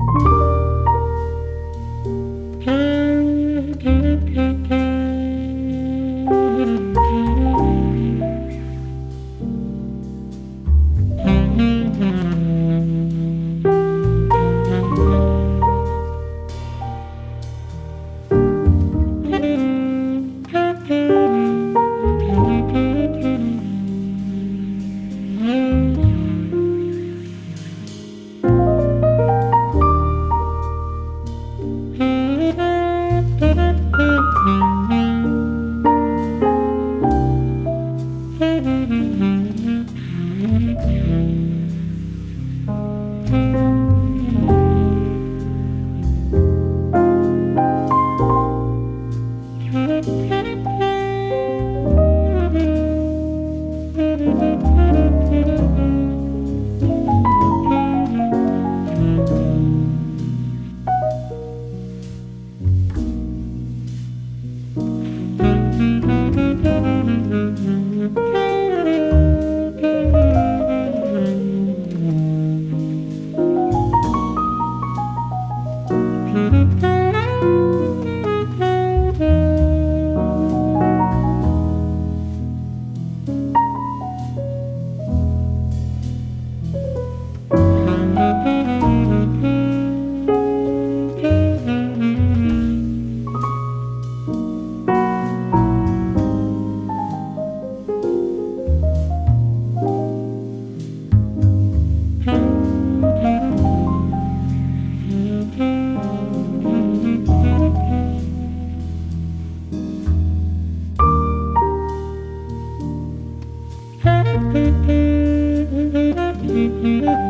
you Thank you. Mm-hmm.